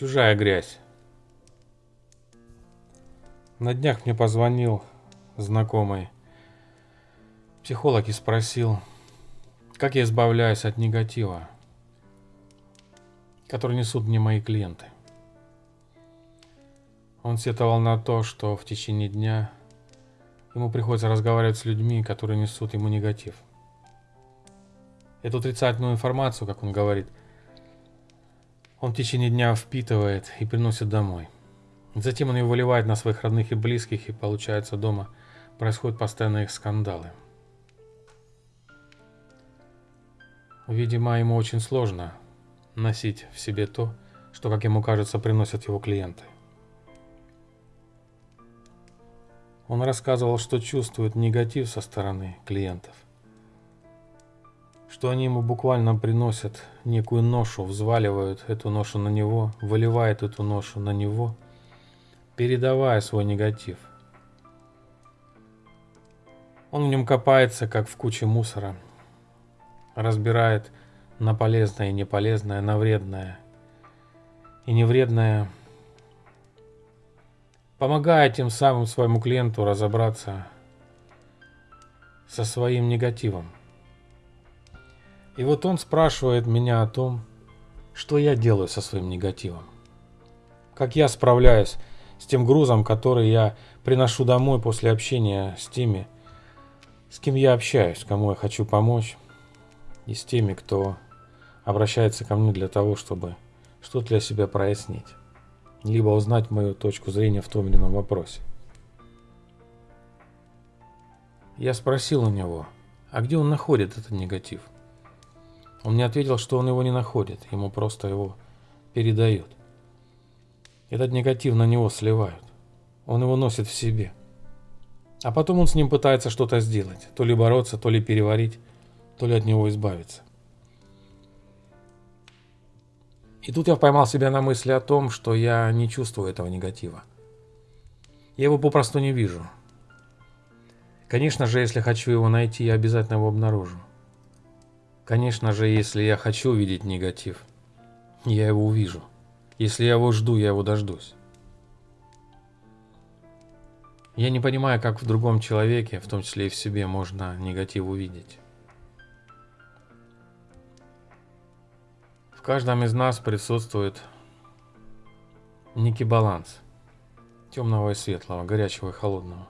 Чужая грязь. На днях мне позвонил знакомый психолог и спросил, как я избавляюсь от негатива, который несут мне мои клиенты. Он сетовал на то, что в течение дня ему приходится разговаривать с людьми, которые несут ему негатив. Эту отрицательную информацию, как он говорит, он в течение дня впитывает и приносит домой. Затем он ее выливает на своих родных и близких, и получается дома происходят постоянные скандалы. Видимо, ему очень сложно носить в себе то, что, как ему кажется, приносят его клиенты. Он рассказывал, что чувствует негатив со стороны клиентов. Что они ему буквально приносят некую ношу, взваливают эту ношу на него, выливают эту ношу на него, передавая свой негатив. Он в нем копается, как в куче мусора, разбирает на полезное и неполезное, на вредное и невредное помогая тем самым своему клиенту разобраться со своим негативом. И вот он спрашивает меня о том, что я делаю со своим негативом. Как я справляюсь с тем грузом, который я приношу домой после общения с теми, с кем я общаюсь, кому я хочу помочь, и с теми, кто обращается ко мне для того, чтобы что-то для себя прояснить либо узнать мою точку зрения в том или ином вопросе. Я спросил у него, а где он находит этот негатив? Он мне ответил, что он его не находит, ему просто его передают. Этот негатив на него сливают. Он его носит в себе. А потом он с ним пытается что-то сделать, то ли бороться, то ли переварить, то ли от него избавиться. И тут я поймал себя на мысли о том, что я не чувствую этого негатива. Я его попросту не вижу. Конечно же, если хочу его найти, я обязательно его обнаружу. Конечно же, если я хочу увидеть негатив, я его увижу. Если я его жду, я его дождусь. Я не понимаю, как в другом человеке, в том числе и в себе, можно негатив увидеть. В каждом из нас присутствует некий баланс темного и светлого, горячего и холодного.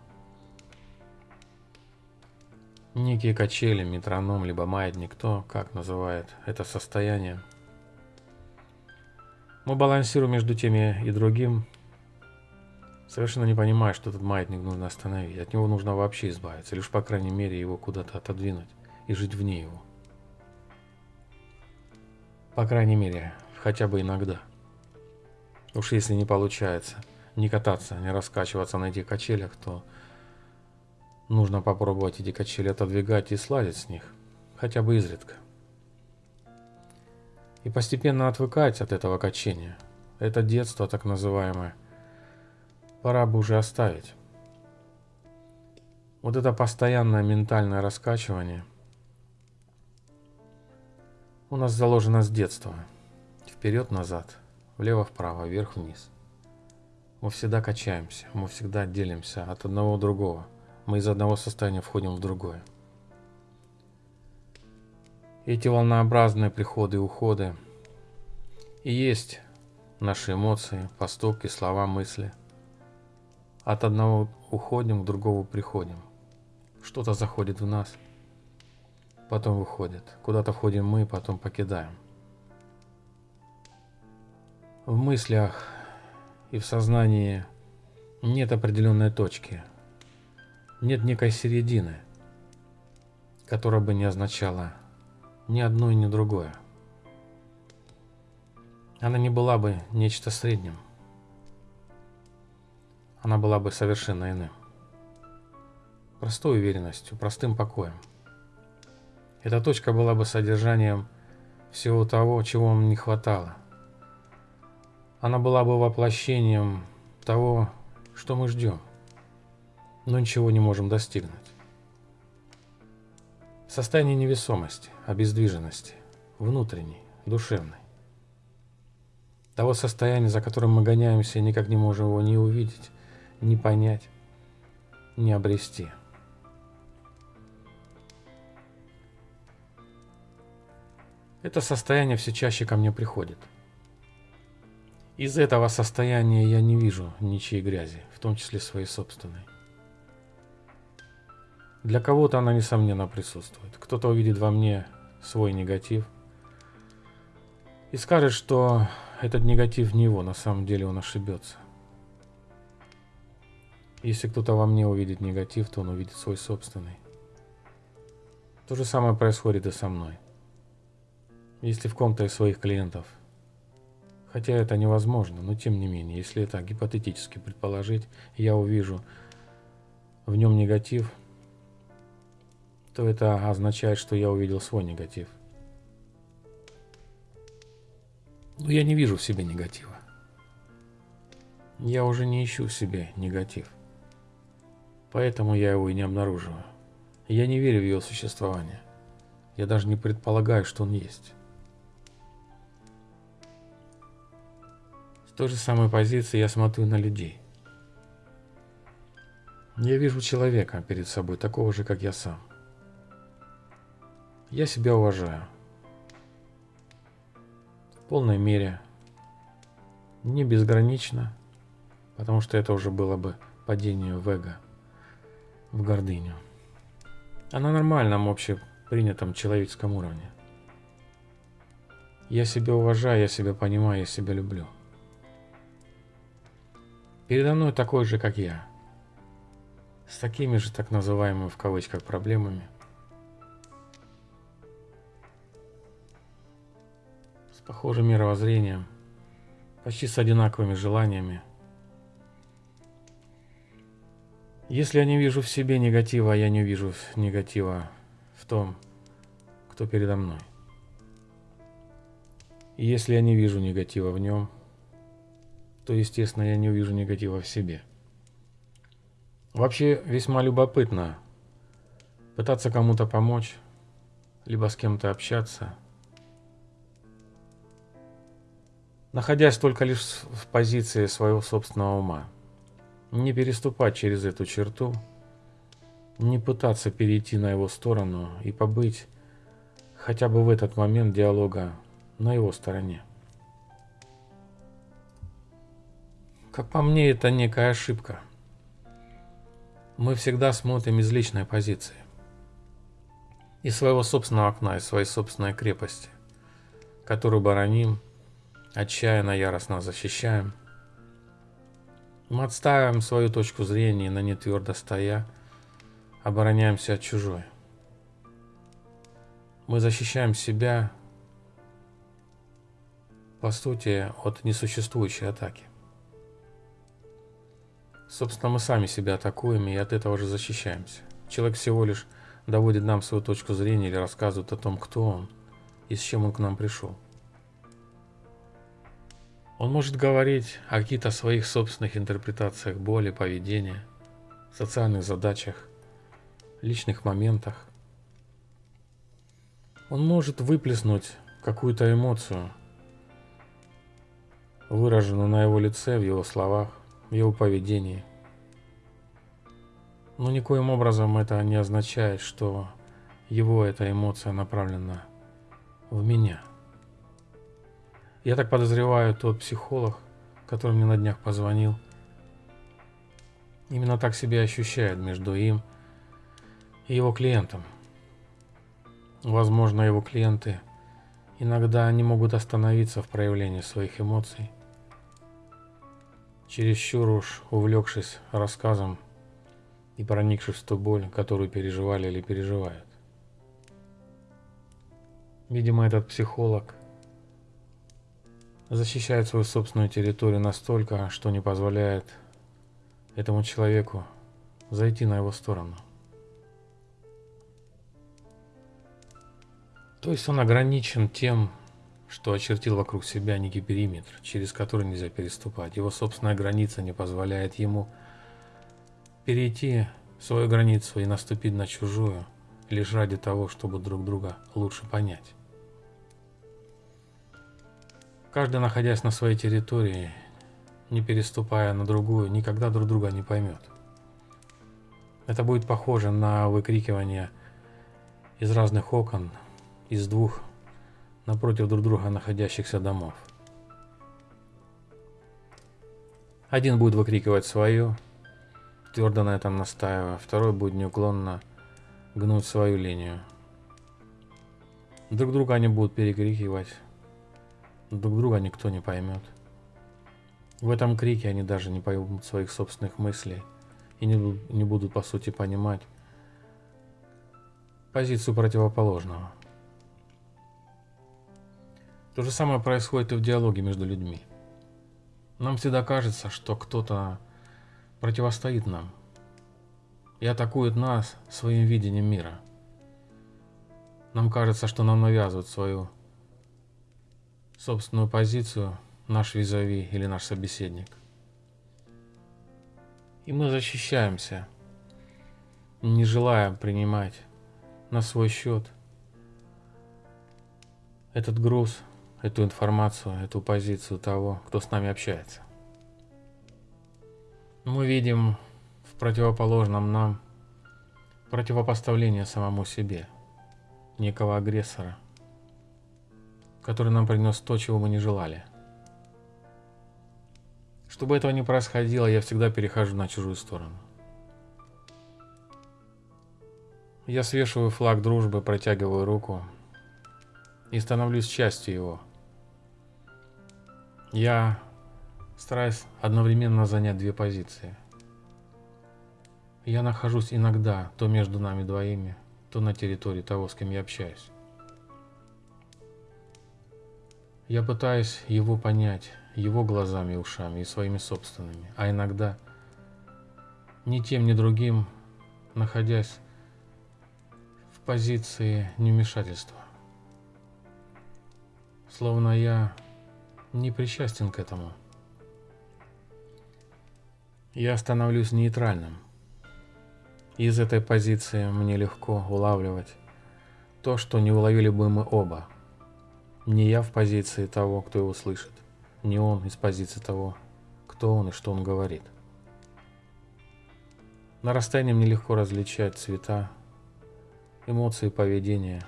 Некие качели, метроном, либо маятник, кто как называет это состояние. Мы балансируем между теми и другим, совершенно не понимая, что этот маятник нужно остановить. От него нужно вообще избавиться, лишь по крайней мере его куда-то отодвинуть и жить вне его. По крайней мере, хотя бы иногда. Уж если не получается не кататься, не раскачиваться на этих качелях, то нужно попробовать эти качели отодвигать и слазить с них, хотя бы изредка. И постепенно отвыкать от этого качения. Это детство так называемое. Пора бы уже оставить. Вот это постоянное ментальное раскачивание – у нас заложено с детства. Вперед-назад, влево-вправо, вверх-вниз. Мы всегда качаемся, мы всегда делимся от одного другого. Мы из одного состояния входим в другое. Эти волнообразные приходы и уходы и есть наши эмоции, поступки, слова, мысли. От одного уходим, к другому приходим. Что-то заходит в нас – потом выходит. Куда-то входим мы, потом покидаем. В мыслях и в сознании нет определенной точки. Нет некой середины, которая бы не означала ни одно и ни другое. Она не была бы нечто средним. Она была бы совершенно иным. Простой уверенностью, простым покоем – эта точка была бы содержанием всего того, чего вам не хватало. Она была бы воплощением того, что мы ждем, но ничего не можем достигнуть. Состояние невесомости, обездвиженности, внутренней, душевной. Того состояния, за которым мы гоняемся, и никак не можем его ни увидеть, ни понять, ни обрести. Это состояние все чаще ко мне приходит. Из этого состояния я не вижу ничьей грязи, в том числе своей собственной. Для кого-то она, несомненно, присутствует. Кто-то увидит во мне свой негатив и скажет, что этот негатив не его, на самом деле он ошибется. Если кто-то во мне увидит негатив, то он увидит свой собственный. То же самое происходит и со мной. Если в ком-то из своих клиентов, хотя это невозможно, но тем не менее, если это гипотетически предположить, я увижу в нем негатив, то это означает, что я увидел свой негатив. Но я не вижу в себе негатива. Я уже не ищу в себе негатив. Поэтому я его и не обнаруживаю. Я не верю в его существование. Я даже не предполагаю, что он есть. С той же самой позиции я смотрю на людей. Я вижу человека перед собой, такого же, как я сам. Я себя уважаю. В полной мере. Не безгранично, потому что это уже было бы падение в эго, в гордыню. А на нормальном общепринятом человеческом уровне. Я себя уважаю, я себя понимаю, я себя люблю. Передо мной такой же, как я. С такими же так называемыми в кавычках проблемами – похожим мировоззрением, почти с одинаковыми желаниями. Если я не вижу в себе негатива, я не вижу негатива в том, кто передо мной. И если я не вижу негатива в нем, то, естественно, я не увижу негатива в себе. Вообще весьма любопытно пытаться кому-то помочь, либо с кем-то общаться – находясь только лишь в позиции своего собственного ума. Не переступать через эту черту, не пытаться перейти на его сторону и побыть хотя бы в этот момент диалога на его стороне. Как по мне, это некая ошибка. Мы всегда смотрим из личной позиции. Из своего собственного окна, из своей собственной крепости, которую бороним – отчаянно, яростно защищаем. Мы отстаиваем свою точку зрения, на не твердо стоя, обороняемся от чужой. Мы защищаем себя, по сути, от несуществующей атаки. Собственно, мы сами себя атакуем и от этого же защищаемся. Человек всего лишь доводит нам свою точку зрения или рассказывает о том, кто он и с чем он к нам пришел. Он может говорить о каких-то своих собственных интерпретациях боли, поведения, социальных задачах, личных моментах. Он может выплеснуть какую-то эмоцию, выраженную на его лице, в его словах, в его поведении. Но никоим образом это не означает, что его эта эмоция направлена в меня – я так подозреваю, тот психолог, который мне на днях позвонил, именно так себя ощущает между им и его клиентом. Возможно, его клиенты иногда не могут остановиться в проявлении своих эмоций, чересчур уж увлекшись рассказом и проникшись в ту боль, которую переживали или переживают. Видимо, этот психолог защищает свою собственную территорию настолько, что не позволяет этому человеку зайти на его сторону. То есть он ограничен тем, что очертил вокруг себя некий периметр, через который нельзя переступать. Его собственная граница не позволяет ему перейти свою границу и наступить на чужую, лишь ради того, чтобы друг друга лучше понять. Каждый, находясь на своей территории, не переступая на другую, никогда друг друга не поймет. Это будет похоже на выкрикивание из разных окон, из двух напротив друг друга находящихся домов. Один будет выкрикивать свое, твердо на этом настаивая, второй будет неуклонно гнуть свою линию. Друг друга они будут перекрикивать, друг друга никто не поймет. В этом крике они даже не поймут своих собственных мыслей и не, не будут по сути понимать позицию противоположного. То же самое происходит и в диалоге между людьми. Нам всегда кажется, что кто-то противостоит нам и атакует нас своим видением мира. Нам кажется, что нам навязывают свою собственную позицию наш визави или наш собеседник. И мы защищаемся, не желая принимать на свой счет этот груз – эту информацию, эту позицию того, кто с нами общается. Мы видим в противоположном нам противопоставление самому себе, некого агрессора, который нам принес то, чего мы не желали. Чтобы этого не происходило, я всегда перехожу на чужую сторону. Я свешиваю флаг дружбы, протягиваю руку и становлюсь частью его – я стараюсь одновременно занять две позиции. Я нахожусь иногда то между нами двоими, то на территории того, с кем я общаюсь. Я пытаюсь его понять, его глазами и ушами, и своими собственными, а иногда ни тем, ни другим, находясь в позиции невмешательства. Словно я не причастен к этому. Я становлюсь нейтральным. Из этой позиции мне легко улавливать то, что не уловили бы мы оба. Не я в позиции того, кто его слышит, не он из позиции того, кто он и что он говорит. На расстоянии мне легко различать цвета, эмоции, поведения,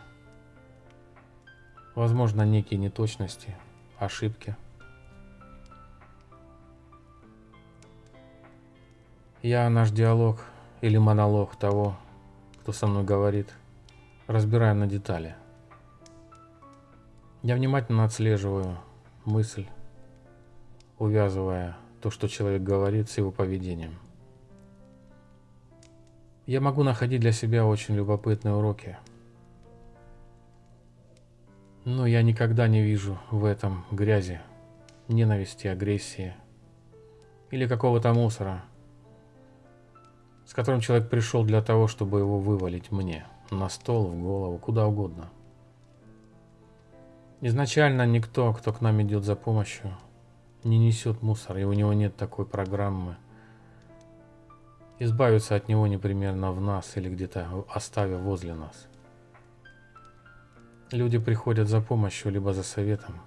возможно, некие неточности – ошибки. Я наш диалог или монолог того, кто со мной говорит, разбираю на детали. Я внимательно отслеживаю мысль, увязывая то, что человек говорит, с его поведением. Я могу находить для себя очень любопытные уроки – но я никогда не вижу в этом грязи, ненависти, агрессии или какого-то мусора, с которым человек пришел для того, чтобы его вывалить мне, на стол, в голову, куда угодно. Изначально никто, кто к нам идет за помощью, не несет мусор, и у него нет такой программы. Избавиться от него непременно в нас или где-то оставив возле нас. Люди приходят за помощью, либо за советом,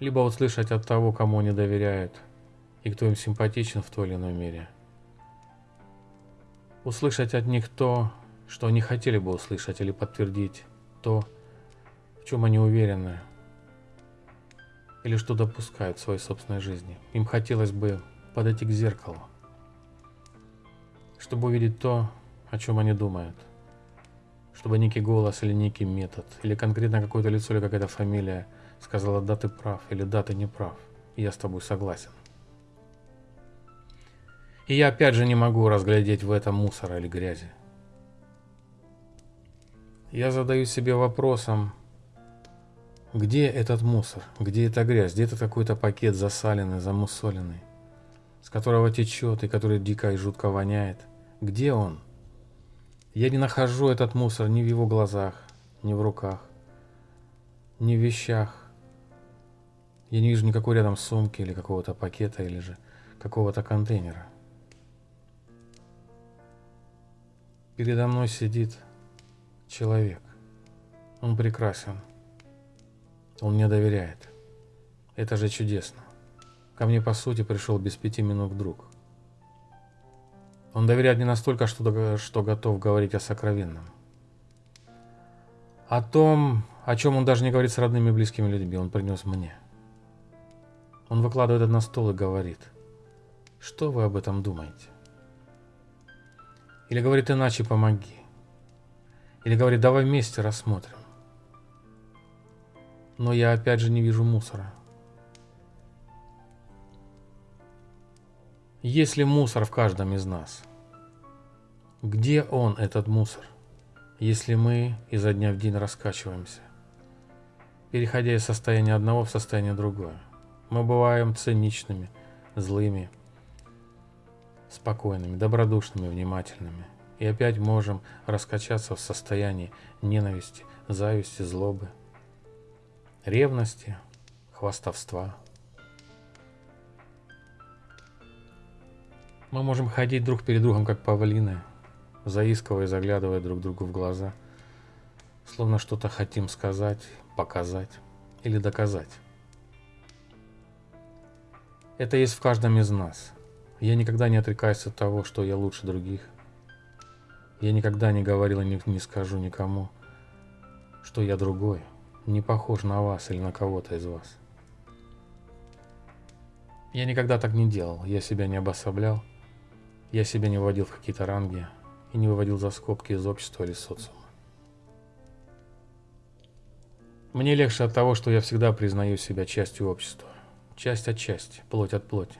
либо услышать от того, кому они доверяют и кто им симпатичен в той или иной мере. Услышать от них то, что они хотели бы услышать, или подтвердить то, в чем они уверены, или что допускают в своей собственной жизни. Им хотелось бы подойти к зеркалу, чтобы увидеть то, о чем они думают – чтобы некий голос или некий метод, или конкретно какое-то лицо или какая-то фамилия сказала «да, ты прав» или «да, ты не прав», я с тобой согласен. И я опять же не могу разглядеть в этом мусора или грязи. Я задаю себе вопросом, где этот мусор, где эта грязь, где это какой-то пакет засаленный, замусоленный, с которого течет и который дико и жутко воняет. Где он? Я не нахожу этот мусор ни в его глазах, ни в руках, ни в вещах. Я не вижу никакой рядом сумки или какого-то пакета или же какого-то контейнера. Передо мной сидит человек. Он прекрасен. Он мне доверяет. Это же чудесно. Ко мне, по сути, пришел без пяти минут друг. Он доверяет не настолько, что, что готов говорить о сокровенном. О том, о чем он даже не говорит с родными и близкими людьми, он принес мне. Он выкладывает это на стол и говорит, что вы об этом думаете? Или говорит иначе, помоги. Или говорит, давай вместе рассмотрим. Но я опять же не вижу мусора. Есть ли мусор в каждом из нас? Где он, этот мусор, если мы изо дня в день раскачиваемся, переходя из состояния одного в состояние другое? Мы бываем циничными, злыми, спокойными, добродушными, внимательными. И опять можем раскачаться в состоянии ненависти, зависти, злобы, ревности, хвастовства. Мы можем ходить друг перед другом, как павлины, заискивая, заглядывая друг другу в глаза, словно что-то хотим сказать, показать или доказать. Это есть в каждом из нас. Я никогда не отрекаюсь от того, что я лучше других. Я никогда не говорил и не, не скажу никому, что я другой, не похож на вас или на кого-то из вас. Я никогда так не делал, я себя не обособлял, я себя не вводил в какие-то ранги и не выводил за скобки из общества или социума. Мне легче от того, что я всегда признаю себя частью общества. Часть от части, плоть от плоти.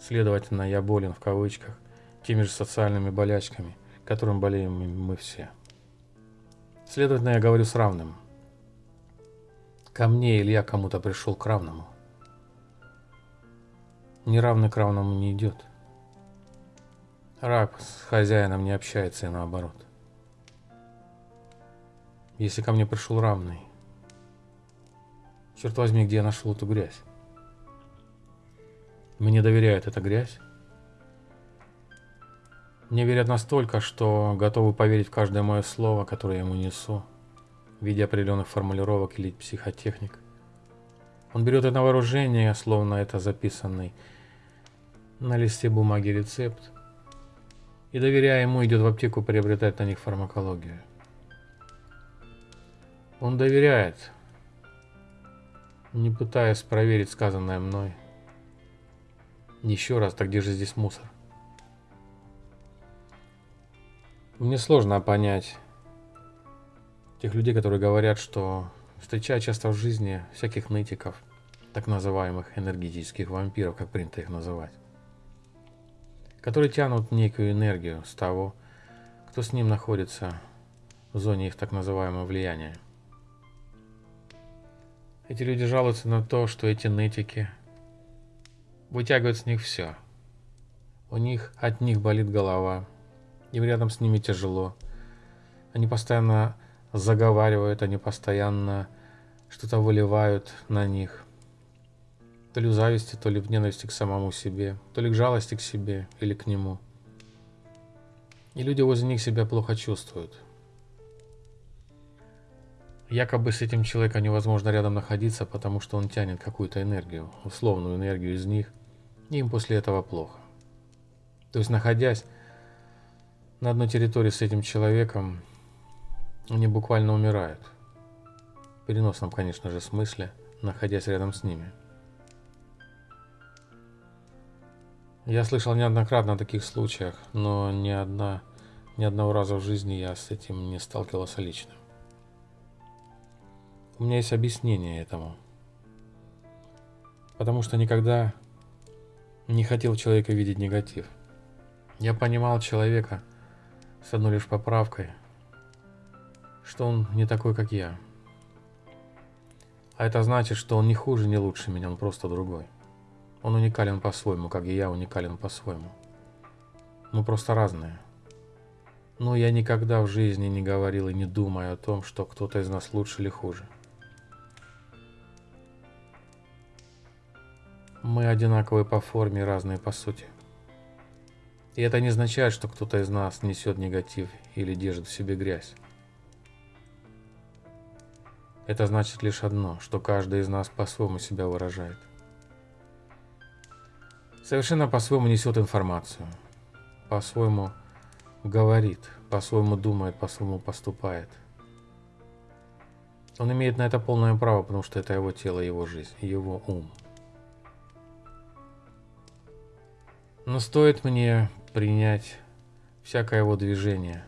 Следовательно, я болен в кавычках теми же социальными болячками, которым болеем мы все. Следовательно, я говорю с равным. Ко мне или я кому-то пришел к равному. Неравный к равному не идет. Раб с хозяином не общается и наоборот. Если ко мне пришел равный, черт возьми, где я нашел эту грязь? Мне доверяют эта грязь. Мне верят настолько, что готовы поверить в каждое мое слово, которое я ему несу, в виде определенных формулировок или психотехник. Он берет это вооружение, словно это записанный на листе бумаги рецепт, и, доверяя ему, идет в аптеку приобретать на них фармакологию. Он доверяет, не пытаясь проверить сказанное мной. Еще раз, так где же здесь мусор? Мне сложно понять тех людей, которые говорят, что встречая часто в жизни всяких нытиков, так называемых энергетических вампиров, как принято их называть, которые тянут некую энергию с того, кто с ним находится в зоне их так называемого влияния. Эти люди жалуются на то, что эти нытики – вытягивают с них все. У них от них болит голова, им рядом с ними тяжело. Они постоянно заговаривают, они постоянно что-то выливают на них. То ли в зависти, то ли в ненависти к самому себе, то ли к жалости к себе или к нему. И люди возле них себя плохо чувствуют. Якобы с этим человеком невозможно рядом находиться, потому что он тянет какую-то энергию, условную энергию из них, им после этого плохо. То есть, находясь на одной территории с этим человеком, они буквально умирают. В переносном, конечно же, смысле, находясь рядом с ними. Я слышал неоднократно о таких случаях, но ни, одна, ни одного раза в жизни я с этим не сталкивался лично. У меня есть объяснение этому. Потому что никогда не хотел человека видеть негатив. Я понимал человека с одной лишь поправкой, что он не такой, как я. А это значит, что он не хуже, не лучше меня, он просто другой. Он уникален по-своему, как и я уникален по-своему. Мы просто разные. Но я никогда в жизни не говорил и не думаю о том, что кто-то из нас лучше или хуже. Мы одинаковые по форме, разные по сути. И это не означает, что кто-то из нас несет негатив или держит в себе грязь. Это значит лишь одно, что каждый из нас по-своему себя выражает – совершенно по-своему несет информацию, по-своему говорит, по-своему думает, по-своему поступает. Он имеет на это полное право, потому что это его тело, его жизнь, его ум. Но стоит мне принять всякое его движение,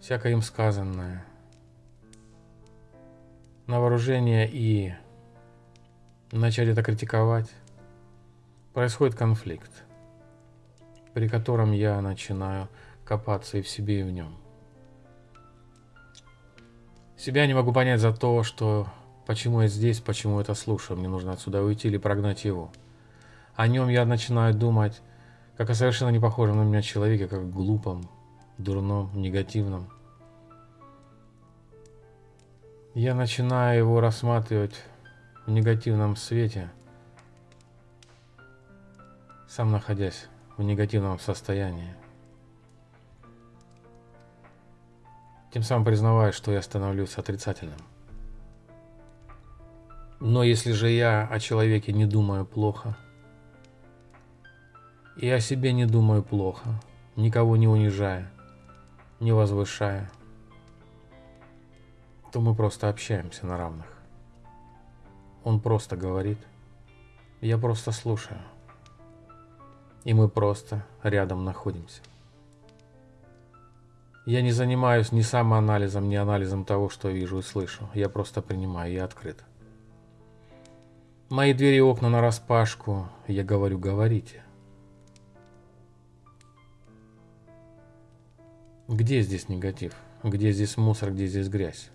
всякое им сказанное на вооружение и начать это критиковать, происходит конфликт, при котором я начинаю копаться и в себе, и в нем. Себя не могу понять за то, что почему я здесь, почему это слушаю, мне нужно отсюда уйти или прогнать его – о нем я начинаю думать, как о совершенно не похожем на меня человеке, как глупом, дурном, негативном. Я начинаю его рассматривать в негативном свете, сам находясь в негативном состоянии. Тем самым признавая, что я становлюсь отрицательным. Но если же я о человеке не думаю плохо – и о себе не думаю плохо, никого не унижая, не возвышая, то мы просто общаемся на равных. Он просто говорит, я просто слушаю, и мы просто рядом находимся. Я не занимаюсь ни самоанализом, ни анализом того, что вижу и слышу. Я просто принимаю, я открыт. Мои двери и окна на распашку. Я говорю, говорите. Где здесь негатив? Где здесь мусор, где здесь грязь?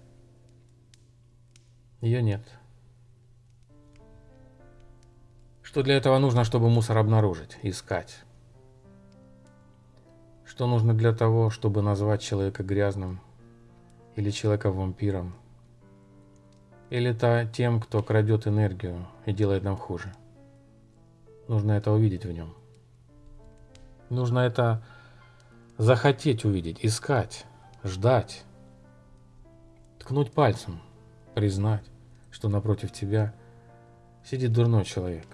Ее нет. Что для этого нужно, чтобы мусор обнаружить, искать? Что нужно для того, чтобы назвать человека грязным или человека вампиром? Или то тем, кто крадет энергию и делает нам хуже? Нужно это увидеть в нем. Нужно это захотеть увидеть, искать, ждать, ткнуть пальцем, признать, что напротив тебя сидит дурной человек,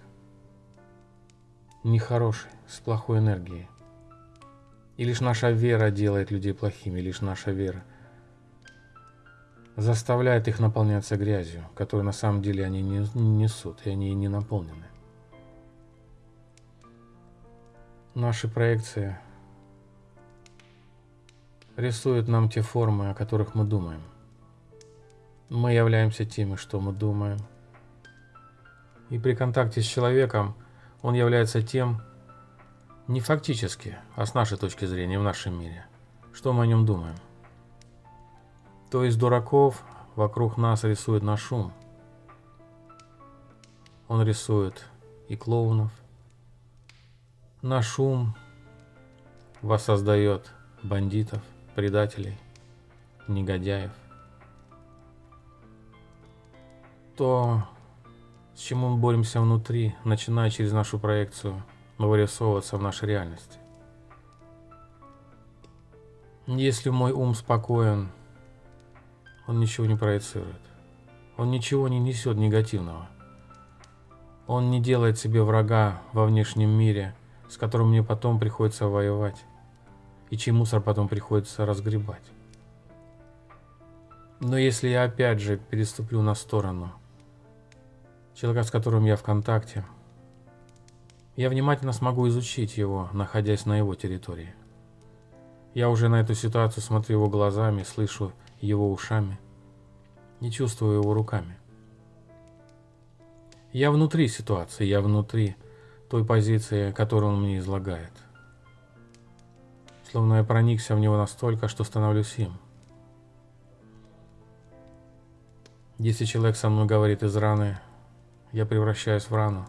нехороший, с плохой энергией. И лишь наша вера делает людей плохими, лишь наша вера заставляет их наполняться грязью, которую на самом деле они не несут, и они не наполнены. Наши проекции рисует нам те формы, о которых мы думаем. Мы являемся теми, что мы думаем. И при контакте с человеком он является тем, не фактически, а с нашей точки зрения в нашем мире, что мы о нем думаем. То есть дураков вокруг нас рисует наш ум. Он рисует и клоунов. Наш ум воссоздает бандитов – предателей, негодяев. То, с чем мы боремся внутри, начиная через нашу проекцию, вырисовываться в нашей реальности. Если мой ум спокоен, он ничего не проецирует. Он ничего не несет негативного. Он не делает себе врага во внешнем мире, с которым мне потом приходится воевать и чей мусор потом приходится разгребать. Но если я опять же переступлю на сторону человека, с которым я в контакте, я внимательно смогу изучить его, находясь на его территории. Я уже на эту ситуацию смотрю его глазами, слышу его ушами не чувствую его руками. Я внутри ситуации, я внутри той позиции, которую он мне излагает словно я проникся в него настолько, что становлюсь им. Если человек со мной говорит из раны, я превращаюсь в рану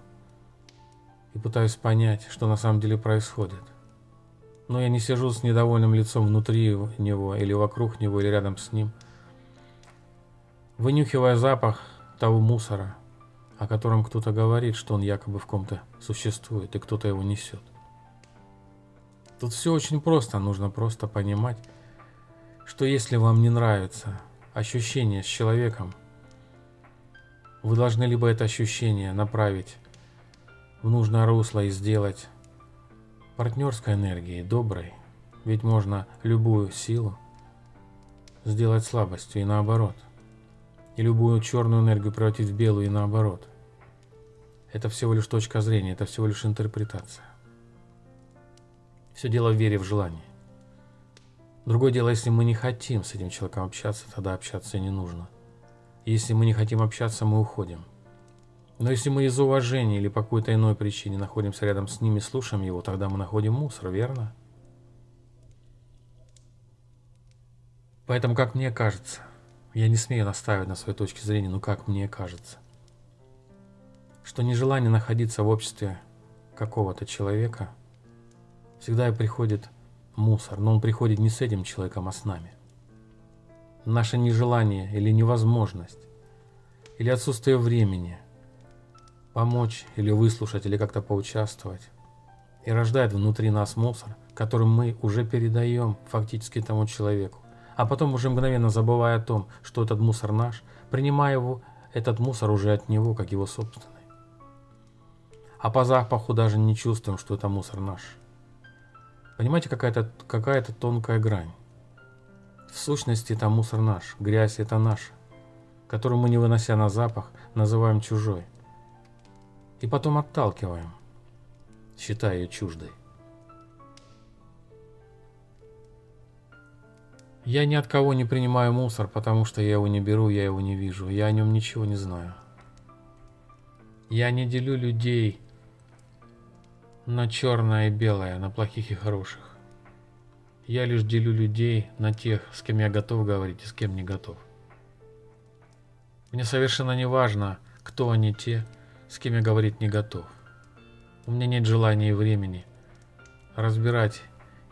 и пытаюсь понять, что на самом деле происходит. Но я не сижу с недовольным лицом внутри него или вокруг него или рядом с ним, вынюхивая запах того мусора, о котором кто-то говорит, что он якобы в ком-то существует и кто-то его несет. Тут все очень просто, нужно просто понимать, что если вам не нравится ощущение с человеком, вы должны либо это ощущение направить в нужное русло и сделать партнерской энергией, доброй. Ведь можно любую силу сделать слабостью и наоборот. И любую черную энергию превратить в белую и наоборот. Это всего лишь точка зрения, это всего лишь интерпретация. Все дело в вере, в желании. Другое дело, если мы не хотим с этим человеком общаться, тогда общаться не нужно. Если мы не хотим общаться, мы уходим. Но если мы из уважения или по какой-то иной причине находимся рядом с ними, слушаем его, тогда мы находим мусор, верно? Поэтому, как мне кажется, я не смею настаивать на своей точке зрения, но как мне кажется, что нежелание находиться в обществе какого-то человека всегда и приходит мусор, но он приходит не с этим человеком, а с нами. Наше нежелание или невозможность, или отсутствие времени помочь или выслушать, или как-то поучаствовать, и рождает внутри нас мусор, который мы уже передаем фактически тому человеку, а потом уже мгновенно забывая о том, что этот мусор наш, принимая его, этот мусор уже от него, как его собственный. А по запаху даже не чувствуем, что это мусор наш. Понимаете, какая-то какая тонкая грань. В сущности, это мусор наш, грязь это наша, которую мы, не вынося на запах, называем чужой. И потом отталкиваем, считая ее чуждой. Я ни от кого не принимаю мусор, потому что я его не беру, я его не вижу, я о нем ничего не знаю. Я не делю людей на черное и белое, на плохих и хороших. Я лишь делю людей на тех, с кем я готов говорить и с кем не готов. Мне совершенно не важно, кто они те, с кем я говорить не готов. У меня нет желания и времени разбирать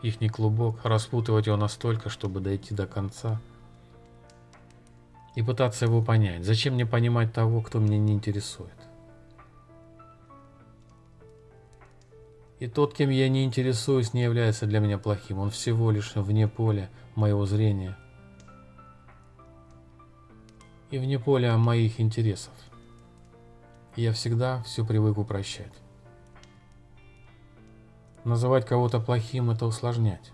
их не клубок, распутывать его настолько, чтобы дойти до конца и пытаться его понять. Зачем мне понимать того, кто меня не интересует? И тот, кем я не интересуюсь, не является для меня плохим. Он всего лишь вне поля моего зрения и вне поля моих интересов. Я всегда все привык упрощать. Называть кого-то плохим – это усложнять.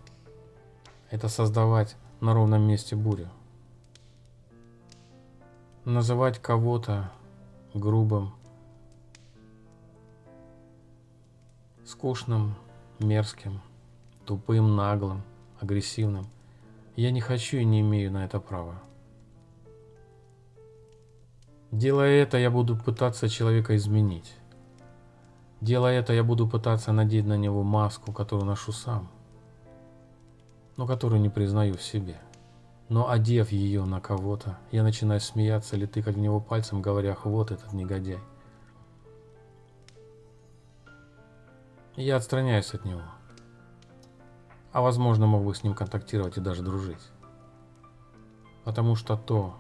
Это создавать на ровном месте бурю. Называть кого-то грубым – скучным, мерзким, тупым, наглым, агрессивным. Я не хочу и не имею на это права. Делая это, я буду пытаться человека изменить. Делая это, я буду пытаться надеть на него маску, которую ношу сам, но которую не признаю в себе. Но одев ее на кого-то, я начинаю смеяться или тыкать в него пальцем, говоря, вот этот негодяй. Я отстраняюсь от него. А возможно, мог бы с ним контактировать и даже дружить. Потому что то,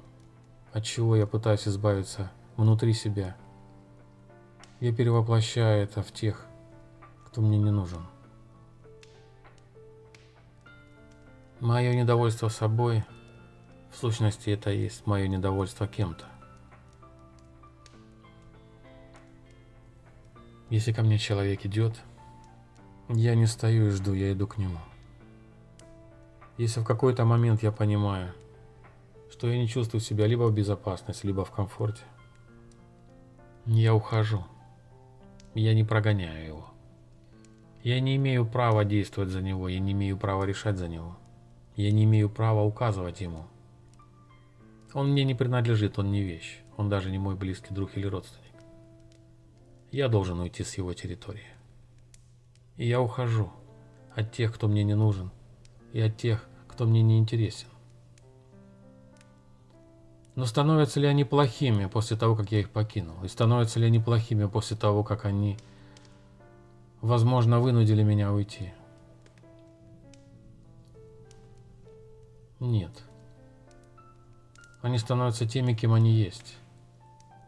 от чего я пытаюсь избавиться внутри себя, я перевоплощаю это в тех, кто мне не нужен. Мое недовольство собой, в сущности, это и есть мое недовольство кем-то. Если ко мне человек идет, я не стою и жду, я иду к нему. Если в какой-то момент я понимаю, что я не чувствую себя либо в безопасности, либо в комфорте, я ухожу. Я не прогоняю его. Я не имею права действовать за него, я не имею права решать за него. Я не имею права указывать ему. Он мне не принадлежит, он не вещь. Он даже не мой близкий друг или родственник. Я должен уйти с его территории. И я ухожу от тех, кто мне не нужен, и от тех, кто мне не интересен. Но становятся ли они плохими после того, как я их покинул? И становятся ли они плохими после того, как они, возможно, вынудили меня уйти? Нет. Они становятся теми, кем они есть.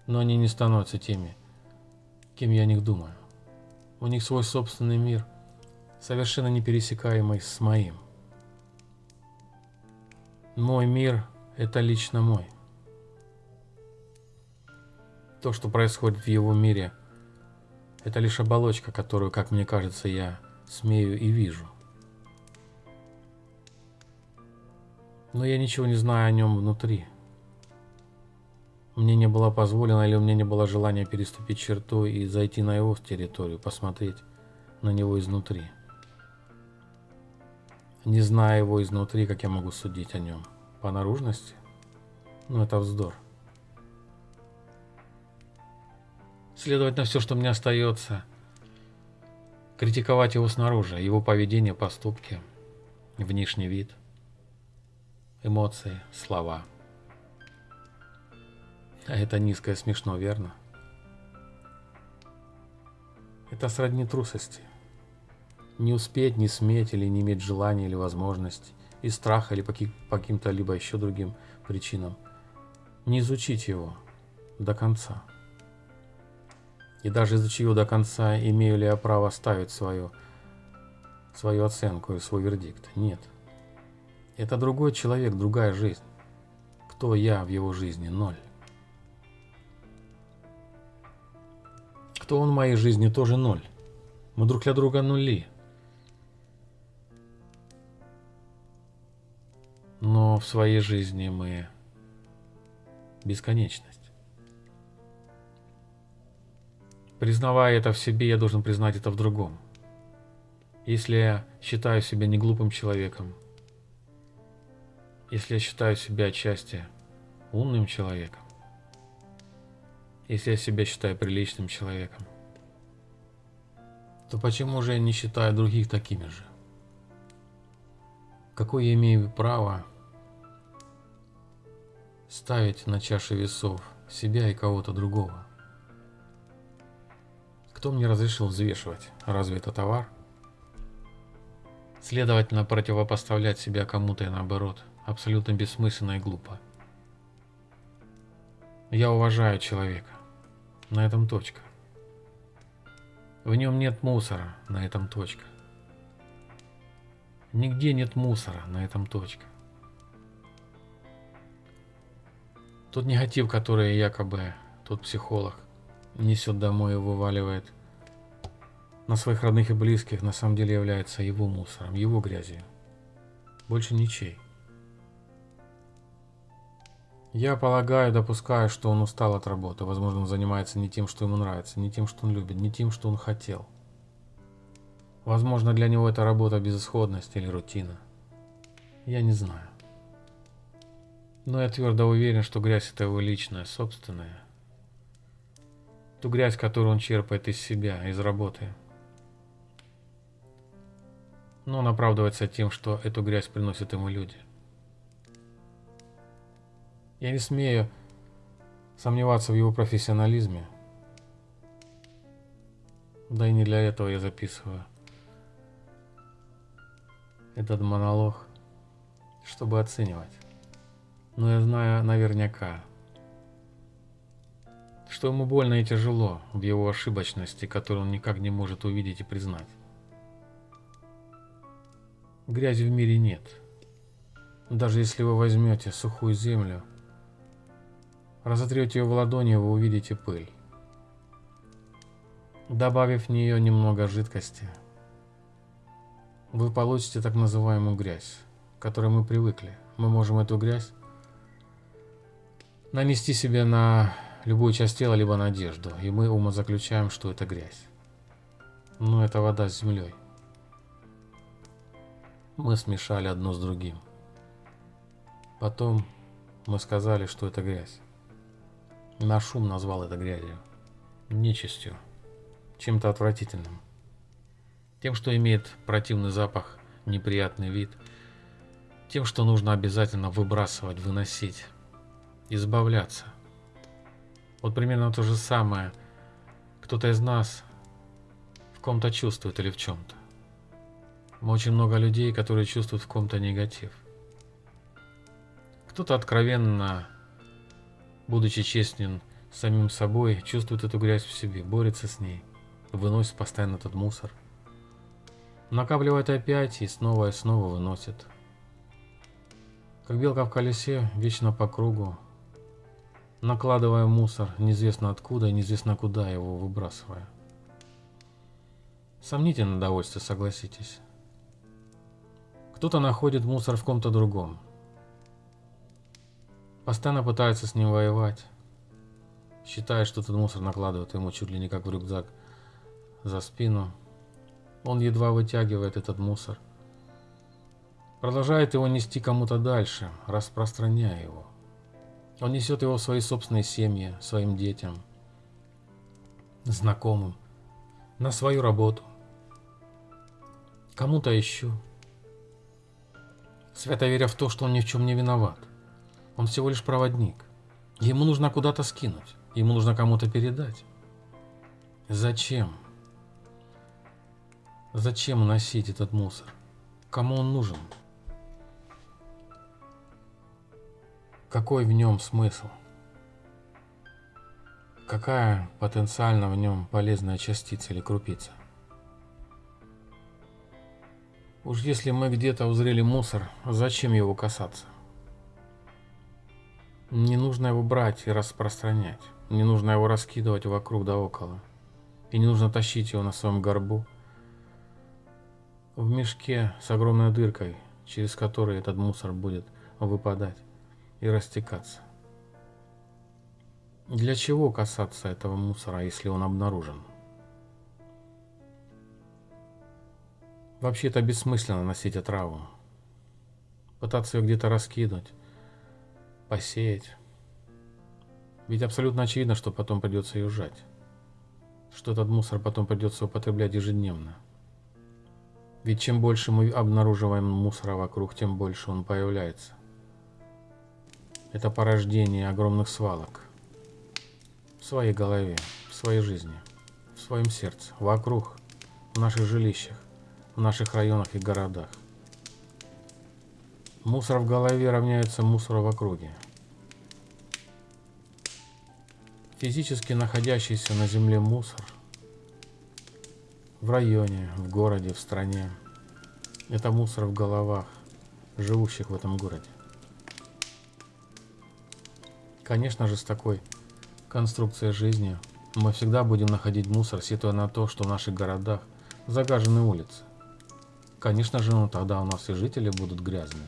Но они не становятся теми, кем я о них думаю. У них свой собственный мир, совершенно не пересекаемый с моим. Мой мир – это лично мой. То, что происходит в его мире, Это лишь оболочка, которую, как мне кажется, я смею и вижу. Но я ничего не знаю о нем внутри. Мне не было позволено или у меня не было желания переступить черту и зайти на его территорию, посмотреть на него изнутри. Не зная его изнутри, как я могу судить о нем? По наружности? Ну, это вздор. Следовательно, все, что мне остается, критиковать его снаружи, его поведение, поступки, внешний вид, эмоции, слова. А это низкое смешно, верно? Это сродни трусости. Не успеть, не сметь или не иметь желания или возможности, из страха или по каким-то либо еще другим причинам. Не изучить его до конца. И даже изучив его до конца, имею ли я право ставить свою, свою оценку и свой вердикт? Нет. Это другой человек, другая жизнь. Кто я в его жизни? Ноль. Кто он в моей жизни? Тоже ноль. Мы друг для друга нули. но в своей жизни мы бесконечность. Признавая это в себе, я должен признать это в другом. Если я считаю себя не глупым человеком, если я считаю себя отчасти умным человеком, если я себя считаю приличным человеком, то почему же я не считаю других такими же? Какое я имею право ставить на чаше весов себя и кого-то другого. Кто мне разрешил взвешивать? Разве это товар? Следовательно, противопоставлять себя кому-то и наоборот абсолютно бессмысленно и глупо. Я уважаю человека. На этом точка. В нем нет мусора. На этом точка. Нигде нет мусора. На этом точка. Тот негатив, который якобы тот психолог несет домой и вываливает на своих родных и близких, на самом деле является его мусором, его грязью. Больше ничей. Я полагаю, допускаю, что он устал от работы. Возможно, он занимается не тем, что ему нравится, не тем, что он любит, не тем, что он хотел. Возможно, для него это работа безысходность или рутина. Я не знаю. Но я твердо уверен, что грязь это его личная, собственная. Ту грязь, которую он черпает из себя, из работы. Но он оправдывается тем, что эту грязь приносят ему люди. Я не смею сомневаться в его профессионализме. Да и не для этого я записываю этот монолог, чтобы оценивать. Но я знаю наверняка, что ему больно и тяжело в его ошибочности, которую он никак не может увидеть и признать. Грязи в мире нет. Даже если вы возьмете сухую землю, разотрете ее в ладони, вы увидите пыль. Добавив в нее немного жидкости, вы получите так называемую грязь, к которой мы привыкли. Мы можем эту грязь нанести себе на любую часть тела, либо на одежду, и мы умозаключаем, что это грязь. Но это вода с землей. Мы смешали одно с другим. Потом мы сказали, что это грязь. Наш ум назвал это грязью, нечистью, чем-то отвратительным. Тем, что имеет противный запах, неприятный вид, тем, что нужно обязательно выбрасывать, выносить избавляться. Вот примерно то же самое кто-то из нас в ком-то чувствует или в чем-то. Очень много людей, которые чувствуют в ком-то негатив. Кто-то откровенно, будучи честен самим собой, чувствует эту грязь в себе, борется с ней, выносит постоянно этот мусор. Накапливает опять и снова и снова выносит. Как белка в колесе, вечно по кругу, накладывая мусор неизвестно откуда и неизвестно куда его выбрасывая. Сомнительное удовольствие, согласитесь. Кто-то находит мусор в ком-то другом. Постоянно пытается с ним воевать. Считает, что этот мусор накладывает ему чуть ли не как в рюкзак за спину. Он едва вытягивает этот мусор. Продолжает его нести кому-то дальше, распространяя его. Он несет его в свои собственные семьи, своим детям, знакомым, на свою работу, кому-то еще. Свято веря в то, что он ни в чем не виноват. Он всего лишь проводник. Ему нужно куда-то скинуть. Ему нужно кому-то передать. Зачем? Зачем носить этот мусор? Кому он нужен? Какой в нем смысл? Какая потенциально в нем полезная частица или крупица? Уж если мы где-то узрели мусор, зачем его касаться? Не нужно его брать и распространять. Не нужно его раскидывать вокруг да около. И не нужно тащить его на своем горбу. В мешке с огромной дыркой, через который этот мусор будет выпадать и растекаться. Для чего касаться этого мусора, если он обнаружен? Вообще-то бессмысленно носить отраву. Пытаться ее где-то раскидывать, посеять. Ведь абсолютно очевидно, что потом придется ее сжать. Что этот мусор потом придется употреблять ежедневно. Ведь чем больше мы обнаруживаем мусора вокруг, тем больше он появляется. Это порождение огромных свалок. В своей голове, в своей жизни, в своем сердце, вокруг, в наших жилищах в наших районах и городах. Мусор в голове равняется мусору в округе. Физически находящийся на земле мусор в районе, в городе, в стране – это мусор в головах живущих в этом городе. Конечно же, с такой конструкцией жизни мы всегда будем находить мусор, сетуя на то, что в наших городах загажены улицы. Конечно же, ну тогда у нас и жители будут грязные.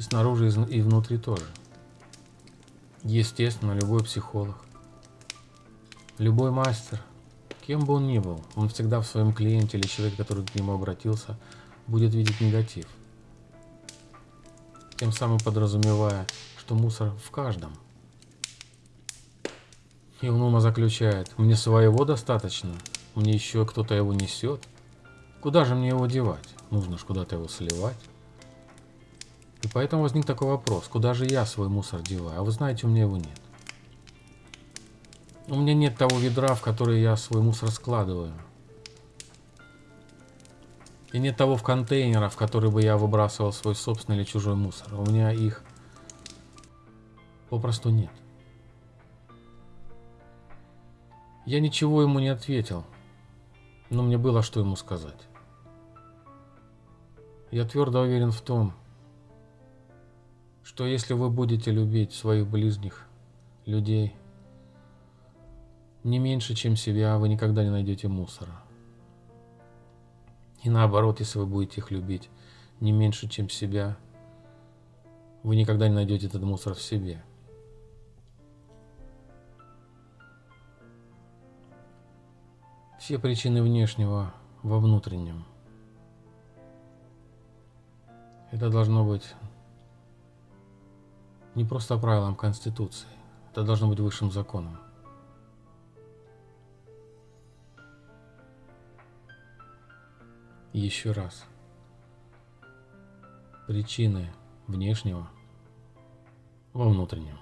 И снаружи, и внутри тоже. Естественно, любой психолог, любой мастер, кем бы он ни был, он всегда в своем клиенте или человеке, который к нему обратился, будет видеть негатив. Тем самым подразумевая, что мусор в каждом. И он ума заключает, мне своего достаточно, мне еще кто-то его несет – Куда же мне его девать? Нужно же куда-то его сливать. И поэтому возник такой вопрос, куда же я свой мусор деваю? А вы знаете, у меня его нет. У меня нет того ведра, в которое я свой мусор складываю. И нет того в контейнера, в который бы я выбрасывал свой собственный или чужой мусор. У меня их попросту нет. Я ничего ему не ответил, но мне было что ему сказать. Я твердо уверен в том, что если вы будете любить своих ближних людей не меньше, чем себя, вы никогда не найдете мусора. И наоборот, если вы будете их любить не меньше, чем себя, вы никогда не найдете этот мусор в себе. Все причины внешнего во внутреннем. Это должно быть не просто правилом Конституции, это должно быть высшим законом. Еще раз. Причины внешнего во внутреннем.